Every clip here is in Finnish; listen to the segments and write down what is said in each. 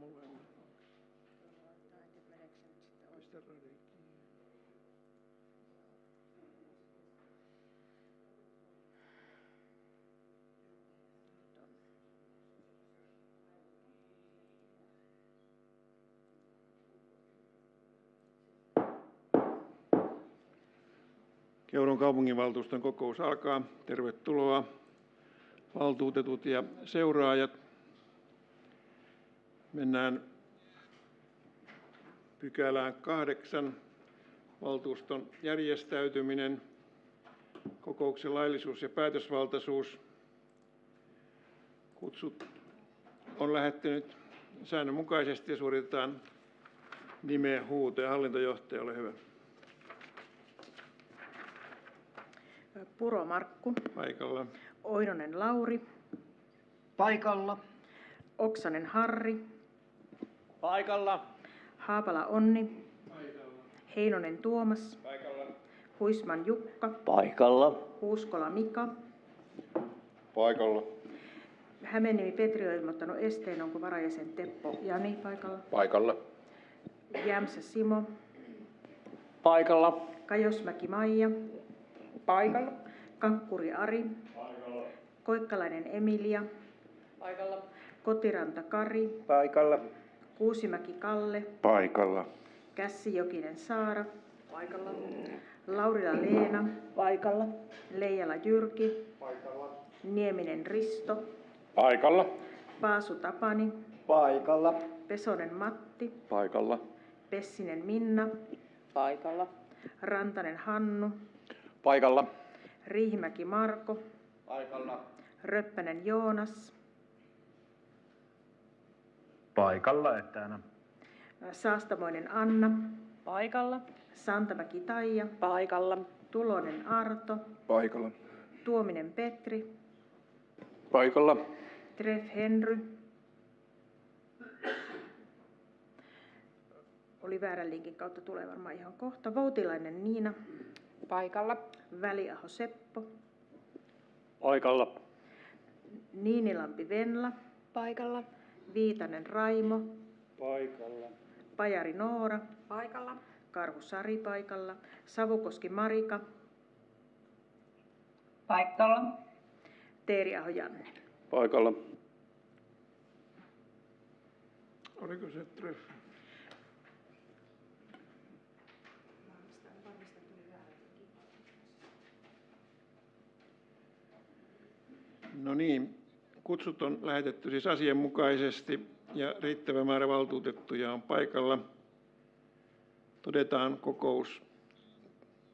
molemmat. Keuron kaupunginvaltuuston kokous alkaa. Tervetuloa valtuutetut ja seuraajat. Mennään pykälään kahdeksan. Valtuuston järjestäytyminen, kokouksen laillisuus ja päätösvaltaisuus. Kutsut on lähettänyt säännönmukaisesti ja suoritetaan nimen huuto. Ja hallintojohtaja, ole hyvä. Puro Markku, Paikalla. Oinonen Lauri, Paikalla. Oksanen Harri, Paikalla. Haapala Onni, Heinonen Tuomas, Huisman Jukka, Paikalla. Huuskola Mika, Paikalla. Hämeenimi Petri on ilmoittanut esteen, onko varajäsen Teppo Jani paikalla, Paikalla. Jämsä Simo, Paikalla. Kajosmäki Maija, Paikalla. Kankkuri Ari, Koikkalainen Emilia, Paikalla. Kotiranta Kari, Paikalla. Kuusimäki Kalle, Paikalla. Kässi Jokinen Saara, paikalla. Laurila Leena, Paikalla. Leijala Jyrki, paikalla. Nieminen Risto, Paikalla. Paasu Tapani, Paikalla. Pesonen Matti, Paikalla. Pessinen Minna, Paikalla. Rantanen Hannu, Paikalla. Riihimäki Marko, Paikalla. Röppänen Joonas, Paikalla etänä. Saastamoinen Anna, Paikalla. Santamäki Taija, Paikalla. Tulonen Arto, Paikalla. Tuominen Petri, Paikalla. Treff Henry, oli väärän linkin kautta, tulee varmaan ihan kohta. Voutilainen Niina, Paikalla. Väliaho Seppo, Paikalla. Niinilampi Venla, Paikalla. Viitanen Raimo, Paikalla. Pajari Noora, Paikalla. Karhu Sari paikalla, Savukoski Marika, Paikalla. Teeriaho Janne. Paikalla. Oliko se treff? No niin, kutsut on lähetetty siis asianmukaisesti ja riittävä määrä valtuutettuja on paikalla. Todetaan kokous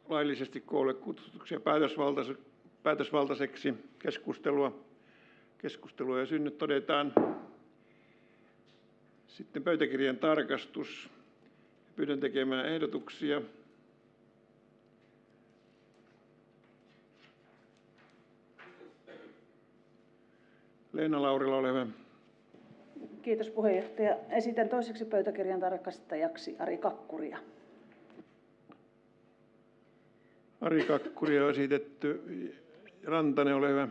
laillisesti koolle kutsutuksi ja päätösvaltais- päätösvaltaiseksi keskustelua. Keskustelua ja synnyt todetaan sitten pöytäkirjan tarkastus. Pyydän tekemään ehdotuksia. Leena Laurila, ole hyvä. Kiitos puheenjohtaja. Esitän toiseksi pöytäkirjan tarkastajaksi Ari Kakkuria. Ari Kakkuri on esitetty. Rantanen, ole hyvä.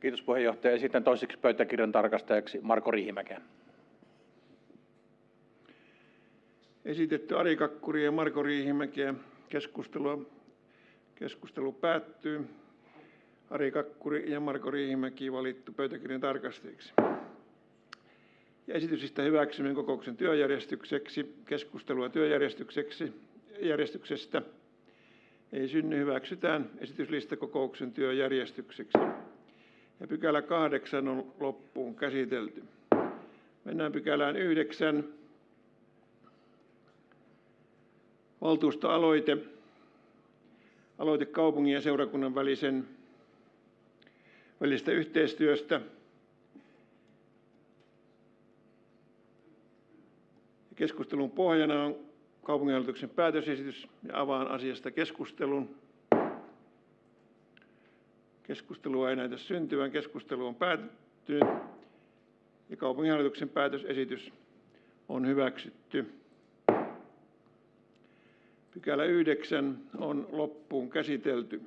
Kiitos puheenjohtaja. Esitän toiseksi pöytäkirjan tarkastajaksi Marko Riihimäkeä. Esitetty Ari Kakkuri ja Marko Riihimäkiä. Keskustelua. Keskustelu päättyy. Ari Kakkuri ja Marko Riihimäki valittu pöytäkirjan tarkastajiksi. Ja esitysistä hyväksyminen kokouksen työjärjestykseksi. Keskustelua työjärjestykseksi järjestyksestä ei synny, hyväksytään esityslista kokouksen työjärjestykseksi. Ja pykälä kahdeksan on loppuun käsitelty. Mennään pykälään yhdeksän. Valtuustoaloite. Aloite kaupungin ja seurakunnan välisen välisestä yhteistyöstä. Keskustelun pohjana on kaupunginhallituksen päätösesitys ja avaan asiasta keskustelun. Keskustelua ei näytä syntyvän. Keskustelu on päättynyt ja kaupunginhallituksen päätösesitys on hyväksytty. Pykälä 9 on loppuun käsitelty.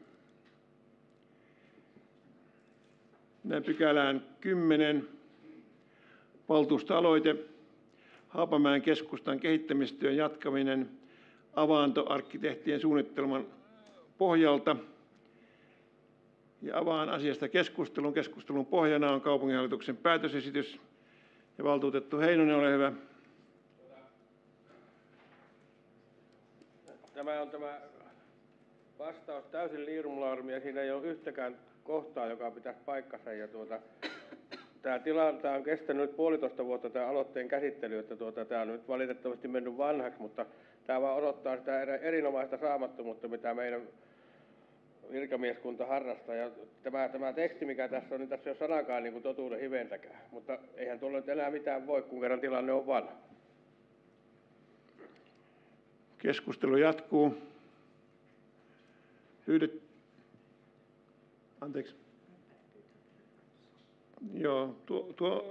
Mennään pykälään 10. Valtuustoaloite. Haapamäen keskustan kehittämistyön jatkaminen Avanto-arkkitehtien suunnittelman pohjalta. Ja avaan asiasta keskustelun. Keskustelun pohjana on kaupunginhallituksen päätösesitys. Ja valtuutettu Heinonen, ole hyvä. Tämä on tämä vastaus täysin liirumlaarmi ja siinä ei ole yhtäkään kohtaa, joka pitäisi paikkansa. Ja tuota, tämä, tila, tämä on kestänyt nyt puolitoista vuotta tämä aloitteen käsittely, että tuota, tämä on nyt valitettavasti mennyt vanhaksi, mutta tämä vaan odottaa sitä erinomaista saamattomuutta, mitä meidän virkamieskunta harrastaa. Ja tämä, tämä teksti, mikä tässä on, niin tässä ei ole sanakaan niin kuin totuuden hiventäkään. Mutta eihän tuolla nyt enää mitään voi, kun kerran tilanne on vanha. Keskustelu jatkuu. Pyydet... Anteeksi. Joo, tuo, tuo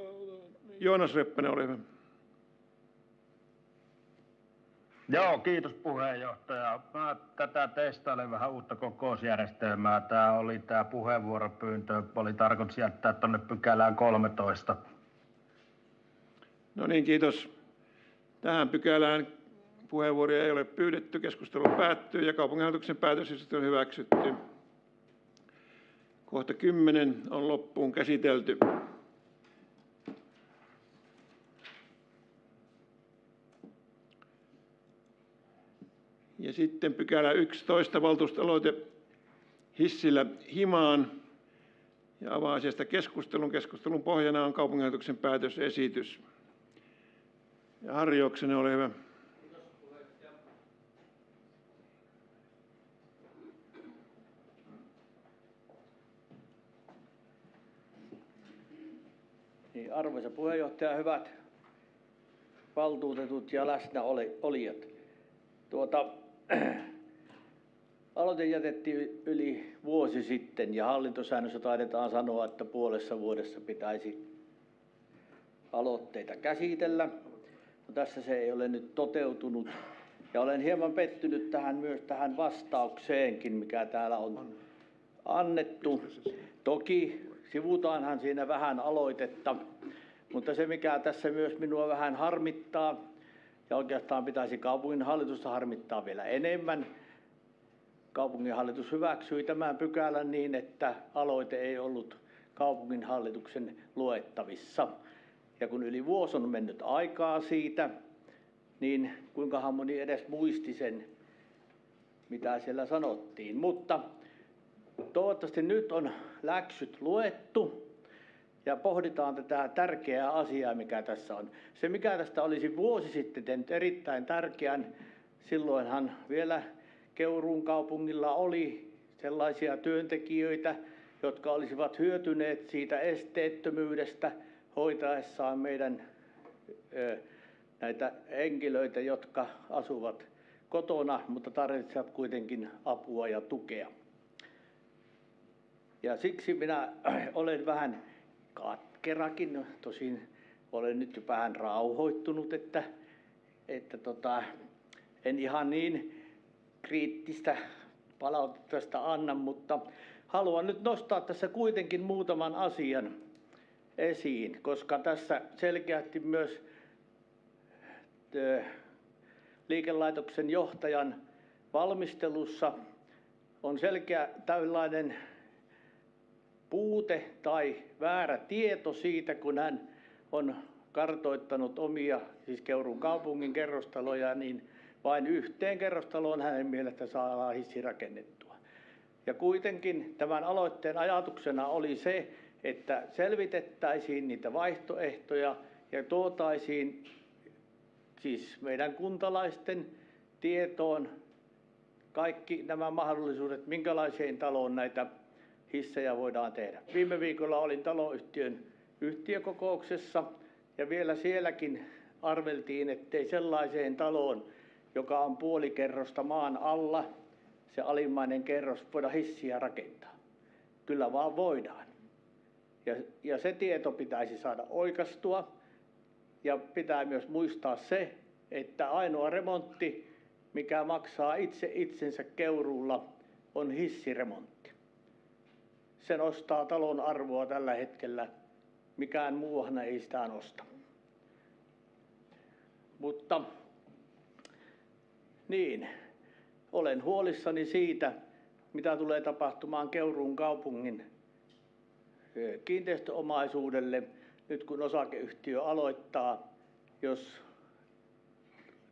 Joonas Reppänen, ole hyvä. Joo, kiitos puheenjohtaja. Mä tätä testailen vähän uutta kokousjärjestelmää. Tämä oli tämä puheenvuoropyyntö, oli tarkoitus jättää tuonne pykälään 13. No niin, kiitos. Tähän pykälään puheenvuoroja ei ole pyydetty. Keskustelu päättyy ja kaupunginhallituksen päätös on hyväksytty. Kohta 10 on loppuun käsitelty. Ja sitten pykälä 11, valtuustoaloite Hissillä himaan. Ja avaa asiasta keskustelun. Keskustelun pohjana on kaupunginhallituksen päätösesitys. Ja Harri Oksanen, ole hyvä. Niin, arvoisa puheenjohtaja, hyvät valtuutetut ja läsnäolijat. Tuota, aloite jätettiin yli vuosi sitten ja hallintosäännössä taidetaan sanoa, että puolessa vuodessa pitäisi aloitteita käsitellä. No, tässä se ei ole nyt toteutunut. Ja olen hieman pettynyt tähän myös tähän vastaukseenkin, mikä täällä on annettu. Toki sivutaanhan siinä vähän aloitetta, mutta se mikä tässä myös minua vähän harmittaa, ja oikeastaan pitäisi kaupunginhallitusta harmittaa vielä enemmän, kaupunginhallitus hyväksyi tämän pykälän niin, että aloite ei ollut kaupunginhallituksen luettavissa. Ja kun yli vuosi on mennyt aikaa siitä, niin kuinkahan moni edes muisti sen, mitä siellä sanottiin. Mutta toivottavasti nyt on läksyt luettu ja pohditaan tätä tärkeää asiaa, mikä tässä on. Se, mikä tästä olisi vuosi sitten tehnyt erittäin tärkeän, silloinhan vielä Keuruun kaupungilla oli sellaisia työntekijöitä, jotka olisivat hyötyneet siitä esteettömyydestä hoitaessaan meidän näitä henkilöitä, jotka asuvat kotona, mutta tarvitsevat kuitenkin apua ja tukea. Ja siksi minä olen vähän katkerakin, tosin olen nyt vähän rauhoittunut, että, että tota, en ihan niin kriittistä palautetta anna, mutta haluan nyt nostaa tässä kuitenkin muutaman asian esiin, koska tässä selkeästi myös liikelaitoksen johtajan valmistelussa on selkeä tällainen puute tai väärä tieto siitä, kun hän on kartoittanut omia, siis Keurun kaupungin kerrostaloja, niin vain yhteen kerrostaloon hänen mielestä saadaan hissi rakennettua. Ja kuitenkin tämän aloitteen ajatuksena oli se, että selvitettäisiin niitä vaihtoehtoja ja tuotaisiin siis meidän kuntalaisten tietoon kaikki nämä mahdollisuudet, minkälaiseen taloon näitä hissejä voidaan tehdä. Viime viikolla olin taloyhtiön yhtiökokouksessa ja vielä sielläkin arveltiin, ettei sellaiseen taloon, joka on puoli kerrosta maan alla, se alimmainen kerros, voida hissiä rakentaa. Kyllä vaan voidaan. Ja, ja se tieto pitäisi saada oikastua. Ja pitää myös muistaa se, että ainoa remontti, mikä maksaa itse itsensä keuruulla, on hissiremontti. Se nostaa talon arvoa tällä hetkellä. Mikään muuhan ei sitä nosta. Mutta niin, olen huolissani siitä, mitä tulee tapahtumaan Keuruun kaupungin kiinteistöomaisuudelle nyt kun osakeyhtiö aloittaa, jos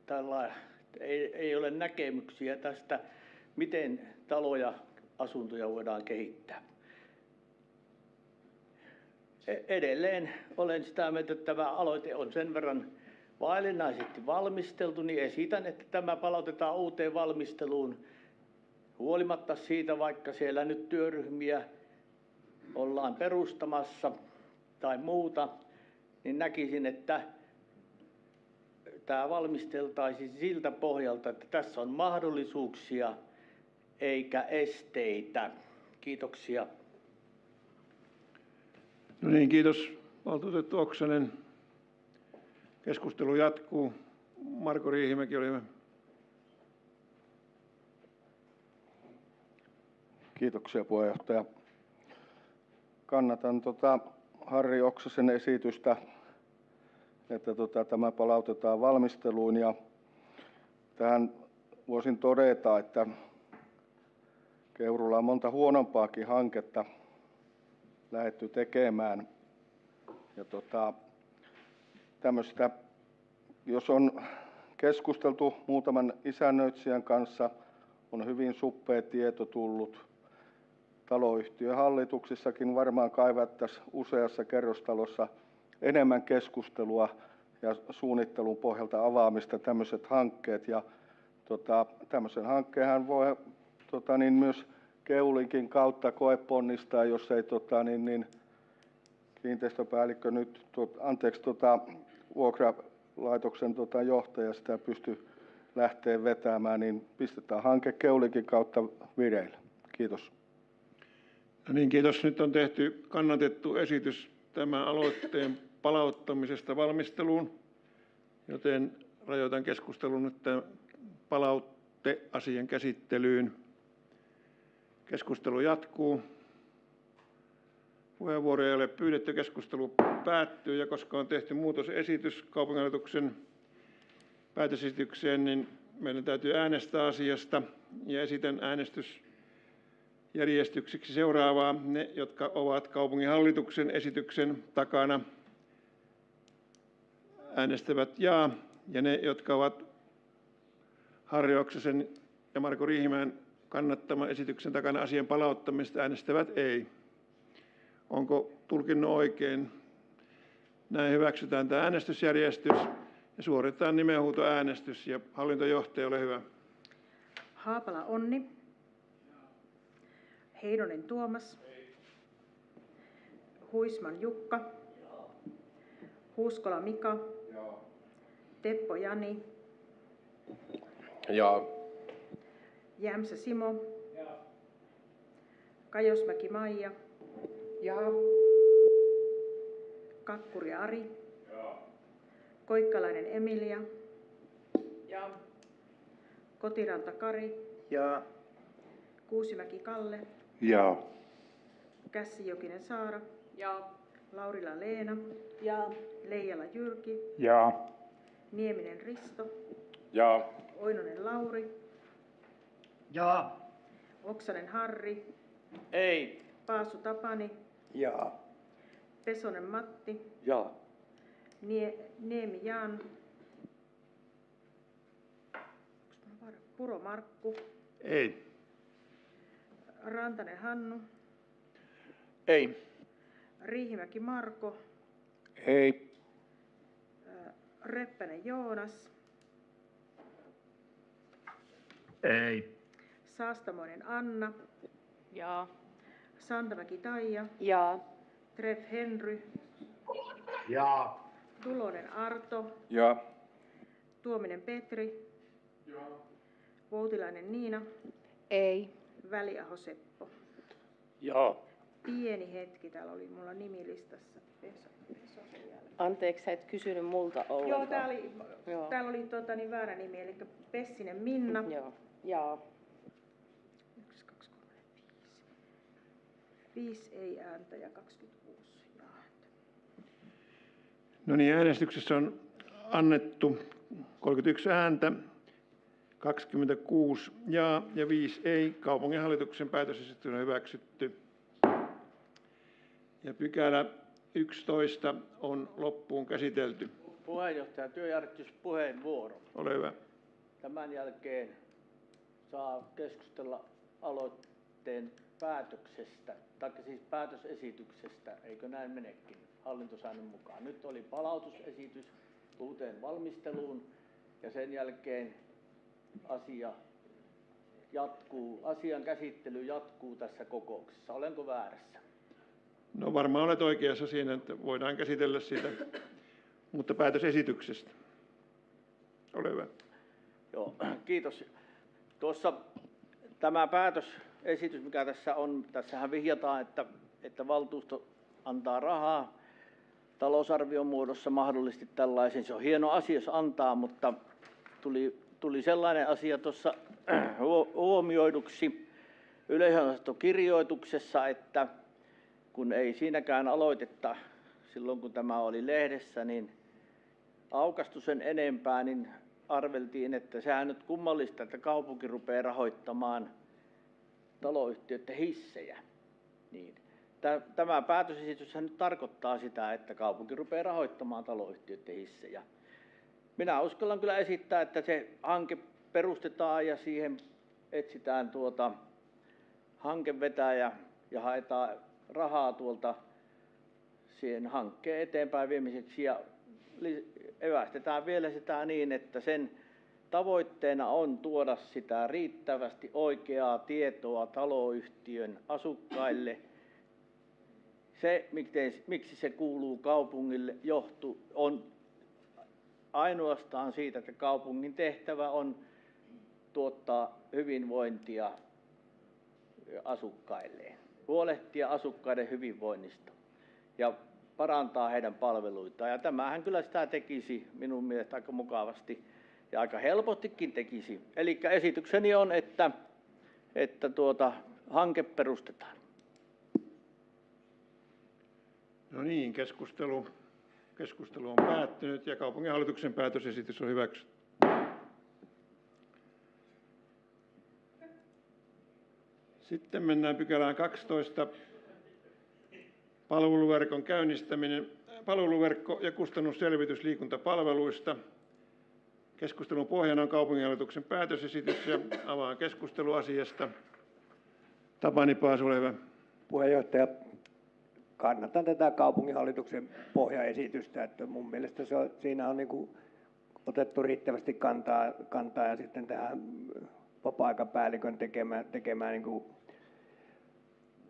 tällä ei, ei ole näkemyksiä tästä, miten taloja, asuntoja voidaan kehittää. E- Edelleen olen sitä mieltä, että tämä aloite on sen verran vaillinaisesti valmisteltu, niin esitän, että tämä palautetaan uuteen valmisteluun huolimatta siitä, vaikka siellä nyt työryhmiä ollaan perustamassa tai muuta, niin näkisin, että tämä valmisteltaisiin siltä pohjalta, että tässä on mahdollisuuksia eikä esteitä. Kiitoksia. No niin, kiitos valtuutettu Oksanen. Keskustelu jatkuu. Marko Riihimäki oli hyvä. Kiitoksia puheenjohtaja. Kannatan tota Harri Oksasen esitystä, että tota, tämä palautetaan valmisteluun ja tähän voisin todeta, että Keurulla on monta huonompaakin hanketta lähetty tekemään. Ja tota, tämmöistä, jos on keskusteltu muutaman isännöitsijän kanssa, on hyvin suppea tieto tullut. Taloyhtiön hallituksissakin varmaan kaivattaisiin useassa kerrostalossa enemmän keskustelua ja suunnittelun pohjalta avaamista tämmöiset hankkeet. Ja tota, tämmöisen hankkeenhan voi tota, niin myös Keulinkin kautta koeponnistaa, jos ei tota, niin, niin, kiinteistöpäällikkö nyt, tot, anteeksi, tota, vuokralaitoksen tota, johtaja sitä pysty lähteä vetämään, niin pistetään hanke Keulinkin kautta vireille. Kiitos. No niin, kiitos. Nyt on tehty kannatettu esitys tämän aloitteen palauttamisesta valmisteluun, joten rajoitan keskustelun nyt tämän palautteasian käsittelyyn. Keskustelu jatkuu. Puheenvuoroja ei ole pyydetty, keskustelu päättyy ja koska on tehty muutosesitys kaupunginhallituksen päätösesitykseen, niin meidän täytyy äänestää asiasta ja esitän äänestysjärjestykseksi seuraavaa. Ne, jotka ovat kaupunginhallituksen esityksen takana, äänestävät jaa ja ne, jotka ovat Harri Oksasen ja Marko Riihimäen kannattaman esityksen takana asian palauttamista äänestävät ei. Onko tulkinnut oikein? Näin hyväksytään tämä äänestysjärjestys ja suoritetaan nimenhuutoäänestys. Ja hallintojohtaja, ole hyvä. Haapala Onni. Heinonen Tuomas. Huisman Jukka. Huuskola Mika. Teppo Jani. Ja Jämsä Simo. Kajosmäki Maija. Ja. Kakkuri Ari. Koikkalainen Emilia. Ja. Kotiranta Kari. Ja Kuusimäki Kalle. ja Kässijokinen Saara. Ja. Laurila Leena. Ja Leijala Jyrki. ja Nieminen Risto. ja Oinonen Lauri. Ja. Oksanen Harri. ei. Paasu Tapani. Ja. Pesonen Matti. ja Nie, Niemi Jan. Puro Markku. Ei. Rantanen Hannu. Ei. Riihimäki Marko. Ei. Reppänen Joonas. Ei. Saastamoinen Anna. Ja. Santamäki Taija. Ja. Treff Henry. Ja. Tulonen Arto. ja Tuominen Petri. Voutilainen Niina. Ei. Väliaho Seppo. ja Pieni hetki, täällä oli mulla nimilistassa. Peso. Anteeksi, sä et kysynyt multa ollenkaan. Joo, täällä oli, Joo. täällä oli tota, niin väärä nimi, eli Pessinen Minna. Joo. Ja. 5 ei ääntä ja 26. No niin, äänestyksessä on annettu 31 ääntä, 26 jaa ja 5 ei. Kaupunginhallituksen päätös on hyväksytty. Ja pykälä 11 on loppuun käsitelty. Puheenjohtaja, työjärjestyspuheenvuoro. Ole hyvä. Tämän jälkeen saa keskustella aloitteen päätöksestä tai siis päätösesityksestä, eikö näin menekin hallintosäännön mukaan. Nyt oli palautusesitys uuteen valmisteluun ja sen jälkeen asia jatkuu, asian käsittely jatkuu tässä kokouksessa. Olenko väärässä? No varmaan olet oikeassa siinä, että voidaan käsitellä sitä, mutta päätösesityksestä. Ole hyvä. Joo, kiitos. Tuossa tämä päätösesitys, mikä tässä on, tässähän vihjataan, että, että valtuusto antaa rahaa talousarvion muodossa mahdollisesti tällaisen. Se on hieno asia, jos antaa, mutta tuli, tuli sellainen asia tuossa huo- huomioiduksi yleisönosastokirjoituksessa, että kun ei siinäkään aloitetta silloin, kun tämä oli lehdessä, niin aukastu sen enempää, niin arveltiin, että sehän nyt kummallista, että kaupunki rupeaa rahoittamaan taloyhtiöiden hissejä. Niin. Tä- Tämä päätösesitys nyt tarkoittaa sitä, että kaupunki rupeaa rahoittamaan taloyhtiöiden hissejä. Minä uskallan kyllä esittää, että se hanke perustetaan ja siihen etsitään tuota hankevetäjä ja haetaan rahaa tuolta siihen hankkeen eteenpäin viemiseksi ja evästetään vielä sitä niin, että sen tavoitteena on tuoda sitä riittävästi oikeaa tietoa taloyhtiön asukkaille. Se, miksi se kuuluu kaupungille, johtuu, on ainoastaan siitä, että kaupungin tehtävä on tuottaa hyvinvointia asukkailleen, huolehtia asukkaiden hyvinvoinnista ja parantaa heidän palveluitaan. Ja tämähän kyllä sitä tekisi minun mielestä aika mukavasti ja aika helpostikin tekisi. Eli esitykseni on, että, että tuota, hanke perustetaan. No niin, keskustelu, keskustelu on päättynyt ja kaupunginhallituksen päätösesitys on hyväksytty. Sitten mennään pykälään 12. Palveluverkon käynnistäminen, palveluverkko ja kustannusselvitys liikuntapalveluista. Keskustelun pohjana on kaupunginhallituksen päätösesitys ja avaan keskustelu asiasta. Tapani Paasu, ole hyvä. Puheenjohtaja, kannatan tätä kaupunginhallituksen pohjaesitystä, että mun mielestä se on, siinä on niin kuin otettu riittävästi kantaa, kantaa ja sitten tähän vapaa-aikapäällikön tekemään, tekemään niin kuin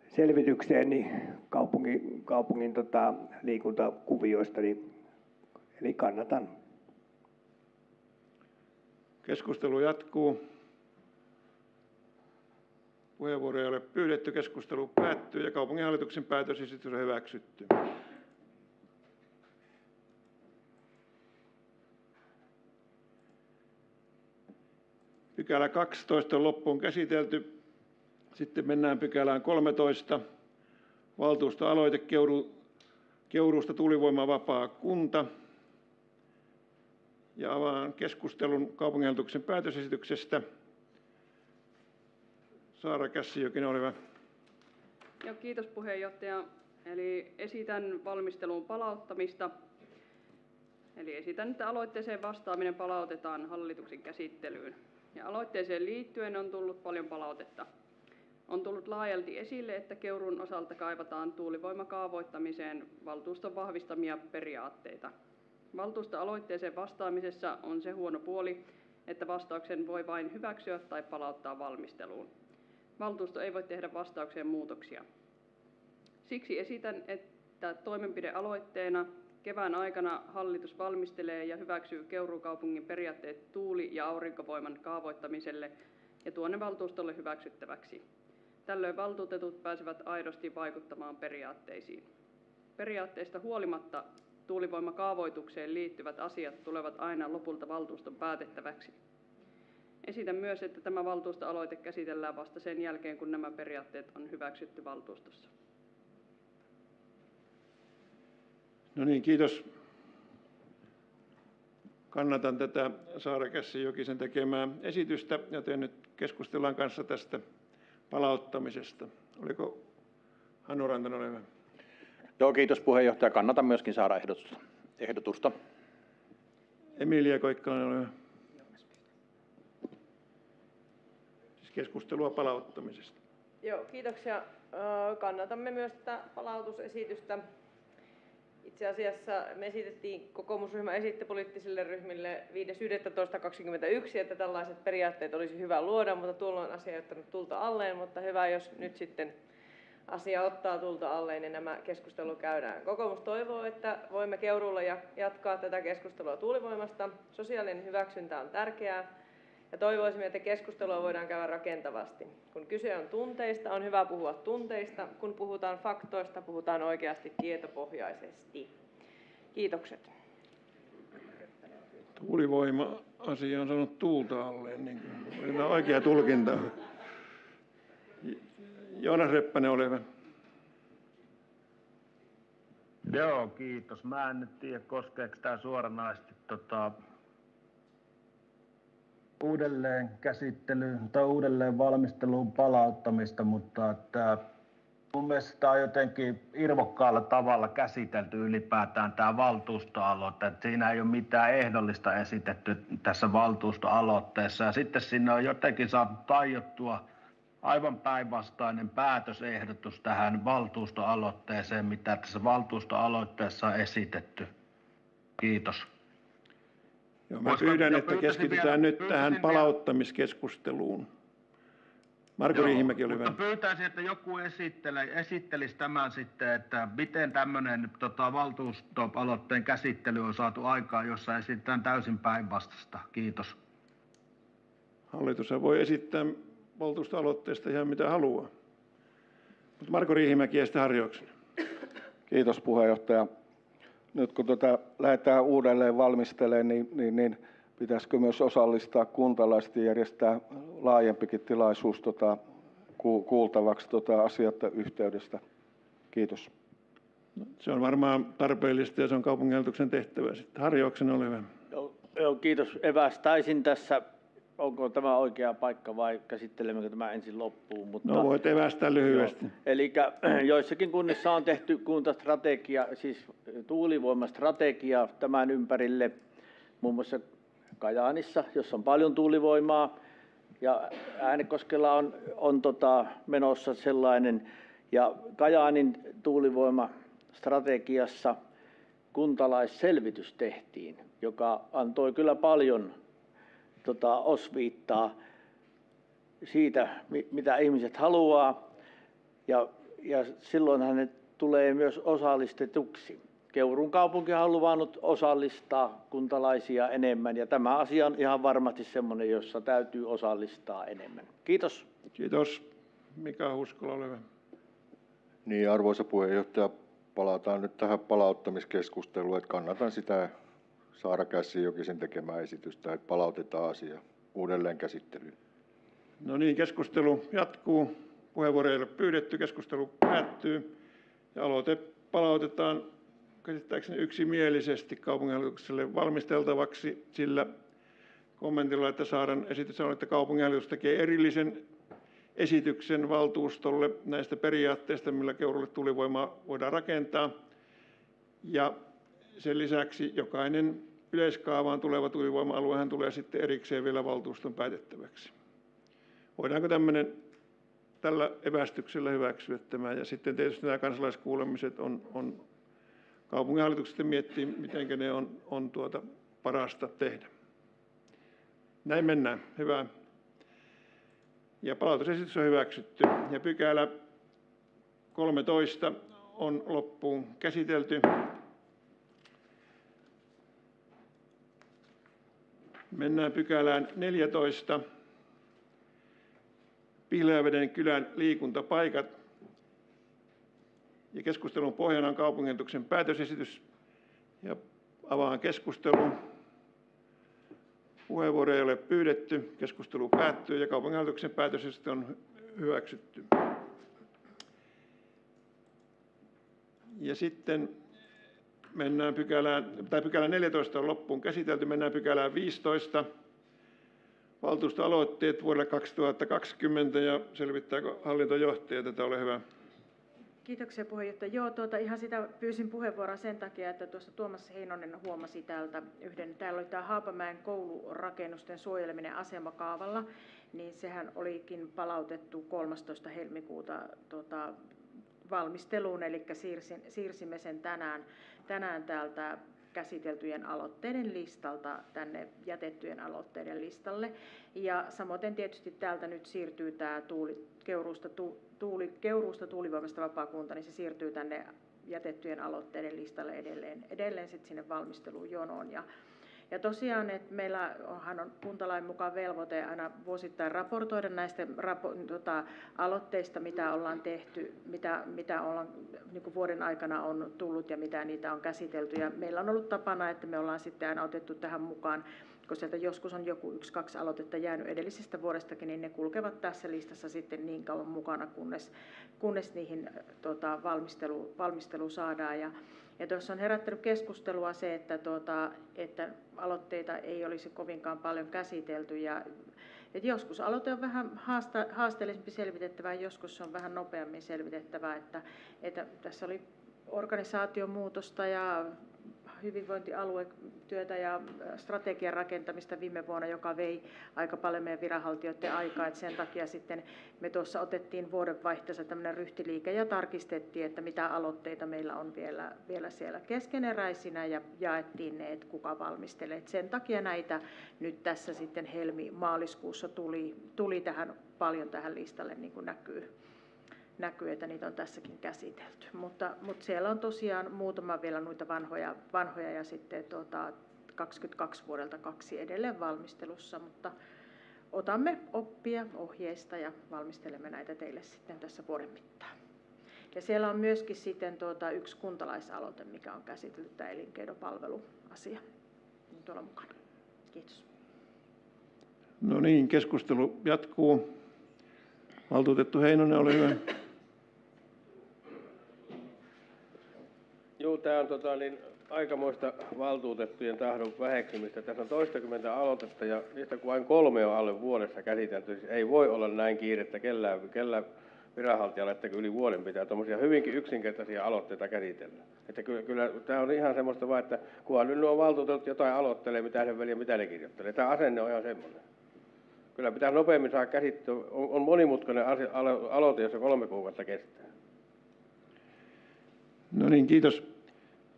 selvitykseen niin kaupungin, kaupungin tota, liikuntakuvioista, niin, eli kannatan. Keskustelu jatkuu. Puheenvuoroja ei ole pyydetty, keskustelu päättyy ja kaupunginhallituksen päätösesitys on hyväksytty. Pykälä 12 on loppuun käsitelty. Sitten mennään pykälään 13. Valtuustoaloite Keuru, Keuruusta tuulivoimavapaa kunta. Ja avaan keskustelun kaupunginhallituksen päätösesityksestä. Saara Kässijokinen, ole hyvä. Joo, kiitos puheenjohtaja. Eli esitän valmisteluun palauttamista. Eli esitän, että aloitteeseen vastaaminen palautetaan hallituksen käsittelyyn. Ja aloitteeseen liittyen on tullut paljon palautetta. On tullut laajalti esille, että Keurun osalta kaivataan tuulivoimakaavoittamiseen valtuuston vahvistamia periaatteita. Valtuusto-aloitteeseen vastaamisessa on se huono puoli, että vastauksen voi vain hyväksyä tai palauttaa valmisteluun. Valtuusto ei voi tehdä vastaukseen muutoksia. Siksi esitän, että toimenpidealoitteena kevään aikana hallitus valmistelee ja hyväksyy Keuruun kaupungin periaatteet tuuli- ja aurinkovoiman kaavoittamiselle ja tuonne valtuustolle hyväksyttäväksi. Tällöin valtuutetut pääsevät aidosti vaikuttamaan periaatteisiin. Periaatteista huolimatta tuulivoimakaavoitukseen liittyvät asiat tulevat aina lopulta valtuuston päätettäväksi. Esitän myös, että tämä valtuustoaloite käsitellään vasta sen jälkeen, kun nämä periaatteet on hyväksytty valtuustossa. No niin, kiitos kannatan tätä Saara Kässi Jokisen tekemää esitystä, joten nyt keskustellaan kanssa tästä palauttamisesta. Oliko Hannu Rantanen, ole hyvä. Joo, kiitos puheenjohtaja. Kannatan myöskin Saara ehdotusta. ehdotusta. Emilia Koikkalainen, ole hyvä. Siis keskustelua palauttamisesta. Joo, kiitoksia. Kannatamme myös tätä palautusesitystä. Itse asiassa me esitettiin, kokoomusryhmä esitti poliittisille ryhmille 5.11.21, että tällaiset periaatteet olisi hyvä luoda, mutta tuolloin asia ei ottanut tulta alleen, mutta hyvä, jos nyt sitten asia ottaa tulta alleen ja nämä keskustelu käydään. Kokoomus toivoo, että voimme Keuruulla ja- jatkaa tätä keskustelua tuulivoimasta. Sosiaalinen hyväksyntä on tärkeää ja toivoisimme, että keskustelua voidaan käydä rakentavasti. Kun kyse on tunteista, on hyvä puhua tunteista. Kun puhutaan faktoista, puhutaan oikeasti tietopohjaisesti. Kiitokset. Tuulivoima-asia on saanut tuulta alleen, niin oikea tulkinta. Joonas Reppänen, ole hyvä. Joo, kiitos. Mä en nyt tiedä, koskeeko tämä suoranaisesti tota, uudelleen käsittelyyn tai uudelleen valmisteluun palauttamista, mutta että mun mielestä tämä on jotenkin irvokkaalla tavalla käsitelty ylipäätään tämä valtuustoaloite. Että siinä ei ole mitään ehdollista esitetty tässä valtuustoaloitteessa. Ja sitten sinne on jotenkin saatu tajottua aivan päinvastainen päätösehdotus tähän valtuustoaloitteeseen, mitä tässä valtuustoaloitteessa on esitetty. Kiitos. Joo, mä pyydän, että keskitytään vielä- nyt tähän palauttamiskeskusteluun. Marko Riihimäki, ole hyvä. Pyytäisin, että joku esittele, esittelisi tämän sitten, että miten tämmöinen tota, valtuustoaloitteen käsittely on saatu aikaan, jossa esitetään täysin päinvastasta. Kiitos. Hallitus voi esittää valtuustoaloitteesta ihan mitä haluaa. Mutta Marko Riihimäki ja sitten Harri Oksanen. Kiitos puheenjohtaja. Nyt kun tätä lähdetään uudelleen valmistelemaan, niin, niin, niin pitäisikö myös osallistaa kuntalaiset ja järjestää laajempikin tilaisuus tota, ku- kuultavaksi tota, asiasta yhteydestä? Kiitos. Se on varmaan tarpeellista ja se on kaupunginhallituksen tehtävä. Sitten Harri Oksanen, ole hyvä. Joo, joo, kiitos. Evästäisin tässä, onko tämä oikea paikka vai käsittelemmekö tämä ensin loppuun. Mutta, No voit evästää lyhyesti. Eli joissakin kunnissa on tehty kuntastrategia, siis tuulivoimastrategia tämän ympärille, muun muassa Kajaanissa, jossa on paljon tuulivoimaa, ja Äänekoskella on, on tota, menossa sellainen, ja Kajaanin tuulivoimastrategiassa kuntalaisselvitys tehtiin, joka antoi kyllä paljon tota, osviittaa siitä, mi- mitä ihmiset haluaa, ja, ja silloin hänet tulee myös osallistetuksi. Keurun kaupunki on luvannut osallistaa kuntalaisia enemmän, ja tämä asia on ihan varmasti sellainen, jossa täytyy osallistaa enemmän. Kiitos. Kiitos. Mika Huskola, ole hyvä. Niin, arvoisa puheenjohtaja, palataan nyt tähän palauttamiskeskusteluun, että kannatan sitä Saara Kässi-Jokisen tekemää esitystä, että palautetaan asia uudelleen käsittelyyn. No niin, keskustelu jatkuu. Puheenvuoroja ei ole pyydetty, keskustelu päättyy. Ja aloite palautetaan käsittääkseni yksimielisesti kaupunginhallitukselle valmisteltavaksi sillä kommentilla, että Saaran esitys on, että kaupunginhallitus tekee erillisen esityksen valtuustolle näistä periaatteista, millä Keurulle tulivoimaa voidaan rakentaa. Ja sen lisäksi jokainen yleiskaavaan tuleva tuulivoima-aluehan tulee sitten erikseen vielä valtuuston päätettäväksi. Voidaanko tämmöinen tällä evästyksellä hyväksyä tämä? Ja sitten tietysti nämä kansalaiskuulemiset on, on kaupunginhallitukset miettii, miten ne on, on tuota parasta tehdä. Näin mennään. Hyvä. Ja palautusesitys on hyväksytty. Ja pykälä 13 on loppuun käsitelty. Mennään pykälään 14. Pihlajaveden kylän liikuntapaikat. Ja keskustelun pohjana on kaupungintuksen päätösesitys. Ja avaan keskustelun. Puheenvuoroja ei ole pyydetty. Keskustelu päättyy ja kaupunginhallituksen päätösesitys on hyväksytty. Ja sitten mennään pykälään, tai pykälä 14 on loppuun käsitelty, mennään pykälään 15. Valtuustoaloitteet vuodelle 2020 ja selvittääkö hallintojohtaja tätä, ole hyvä. Kiitoksia puheenjohtaja. Joo, tuota, ihan sitä pyysin puheenvuoroa sen takia, että tuossa Tuomas Heinonen huomasi täältä yhden, täällä oli tämä Haapamäen koulurakennusten suojeleminen asemakaavalla, niin sehän olikin palautettu 13. helmikuuta tuota, valmisteluun, eli siirsin, siirsimme sen tänään, tänään täältä käsiteltyjen aloitteiden listalta tänne jätettyjen aloitteiden listalle. Ja samoin tietysti täältä nyt siirtyy tämä tuuli, keuruusta, tu, tuuli, keuruusta tuulivoimasta vapaakunta, niin se siirtyy tänne jätettyjen aloitteiden listalle edelleen, edelleen sit sinne valmisteluun jonoon. Ja ja tosiaan, että meillä onhan on kuntalain mukaan velvoite aina vuosittain raportoida näistä rapo, tota, aloitteista, mitä ollaan tehty, mitä, mitä ollaan, niin vuoden aikana on tullut ja mitä niitä on käsitelty. Ja meillä on ollut tapana, että me ollaan sitten aina otettu tähän mukaan kun sieltä joskus on joku yksi, kaksi aloitetta jäänyt edellisestä vuodestakin, niin ne kulkevat tässä listassa sitten niin kauan mukana, kunnes, kunnes niihin tota, valmistelu, valmistelu saadaan. Ja, ja tuossa on herättänyt keskustelua se, että, tuota, että aloitteita ei olisi kovinkaan paljon käsitelty. Ja, että joskus aloite on vähän haasta, haasteellisempi selvitettävää, joskus se on vähän nopeammin selvitettävää. Että, että tässä oli organisaatiomuutosta ja hyvinvointialuetyötä ja strategian rakentamista viime vuonna, joka vei aika paljon meidän viranhaltijoiden aikaa. Että sen takia sitten me tuossa otettiin vuodenvaihteessa tämmöinen ryhtiliike ja tarkistettiin, että mitä aloitteita meillä on vielä, vielä siellä keskeneräisinä ja jaettiin ne, että kuka valmistelee. Et sen takia näitä nyt tässä sitten helmi-maaliskuussa tuli, tuli tähän paljon tähän listalle, niin kuin näkyy näkyy, että niitä on tässäkin käsitelty. Mutta, mutta siellä on tosiaan muutama vielä noita vanhoja, vanhoja ja sitten tuota, 22 vuodelta kaksi edelleen valmistelussa, mutta otamme oppia ohjeista ja valmistelemme näitä teille sitten tässä vuoden mittaan. Ja siellä on myöskin sitten tuota, yksi kuntalaisaloite, mikä on käsitelty, tämä elinkeinopalveluasia niin tuolla mukana. Kiitos. No niin, keskustelu jatkuu. Valtuutettu Heinonen, ole hyvä. Joo, tämä on tota, niin, aikamoista valtuutettujen tahdon väheksymistä. Tässä on toistakymmentä aloitetta ja niistä kun vain kolme on alle vuodessa käsitelty, siis ei voi olla näin kiirettä kellään, kellään viranhaltijalla, että yli vuoden pitää tuommoisia hyvinkin yksinkertaisia aloitteita käsitellä. Että kyllä, kyllä tämä on ihan semmoista vaan, että kunhan nyt nuo valtuutetut jotain aloittelee, mitä ne veli, mitä ne kirjoittelee. Tämä asenne on ihan semmoinen. Kyllä pitää nopeammin saada käsittelyä. On, on monimutkainen asia, aloite, jossa kolme kuukautta kestää. No niin, kiitos.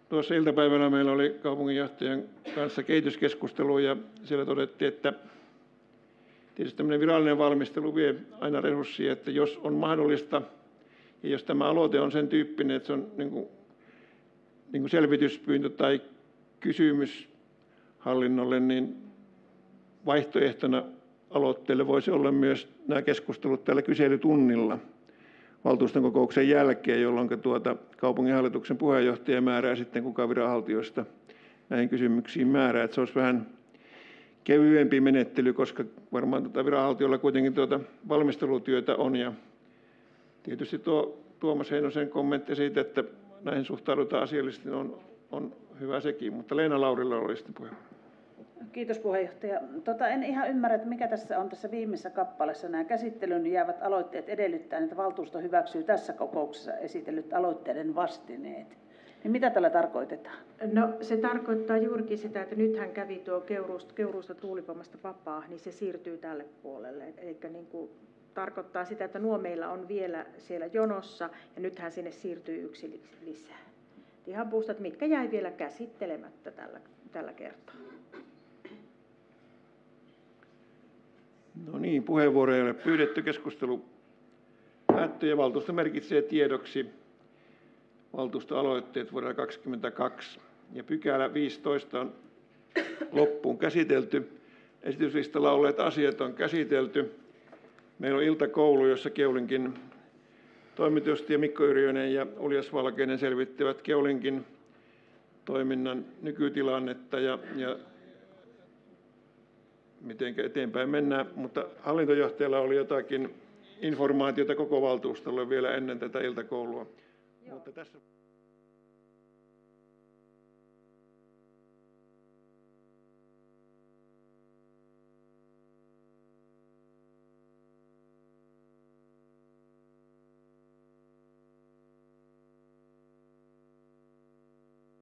Tuossa iltapäivällä meillä oli kaupunginjohtajan kanssa kehityskeskustelu ja siellä todettiin, että tietysti tämmöinen virallinen valmistelu vie aina resursseja, että jos on mahdollista ja jos tämä aloite on sen tyyppinen, että se on niin kuin, niin kuin selvityspyyntö tai kysymys hallinnolle, niin vaihtoehtona aloitteelle voisi olla myös nämä keskustelut tällä kyselytunnilla – valtuuston kokouksen jälkeen, jolloin tuota kaupunginhallituksen puheenjohtaja määrää sitten kuka viranhaltijoista näihin kysymyksiin määrää. Että se olisi vähän kevyempi menettely, koska varmaan tuota viranhaltijoilla kuitenkin tuota valmistelutyötä on. Ja tietysti tuo Tuomas Heinosen kommentti siitä, että näihin suhtaudutaan asiallisesti, on, on hyvä sekin. Mutta Leena Laurilla oli sitten puheenvuoro. Kiitos puheenjohtaja. Tota, en ihan ymmärrä, että mikä tässä on tässä viimeisessä kappaleessa. Nämä käsittelyyn jäävät aloitteet edellyttää, että valtuusto hyväksyy tässä kokouksessa esitellyt aloitteiden vastineet. Niin mitä tällä tarkoitetaan? No se tarkoittaa juurikin sitä, että nythän kävi tuo keuruusta, keuruusta tuulivoimasta vapaa, niin se siirtyy tälle puolelle. Eli niin kuin tarkoittaa sitä, että nuo meillä on vielä siellä jonossa ja nythän sinne siirtyy yksi lisää. Ihan puustat, mitkä jäi vielä käsittelemättä tällä, tällä kertaa. No niin, puheenvuoroja ei ole pyydetty. Keskustelu päättyy ja valtuusto merkitsee tiedoksi valtuustoaloitteet vuodelle 2022. Ja pykälä 15 on loppuun käsitelty. Esityslistalla olleet asiat on käsitelty. Meillä on iltakoulu, jossa Keulinkin toimitusjohtaja Mikko Yrjönen ja Uljas Valkeinen selvittävät Keulinkin toiminnan nykytilannetta ja, ja miten eteenpäin mennään, mutta hallintojohtajalla oli jotakin informaatiota koko valtuustolle vielä ennen tätä iltakoulua. Joo. Mutta tässä...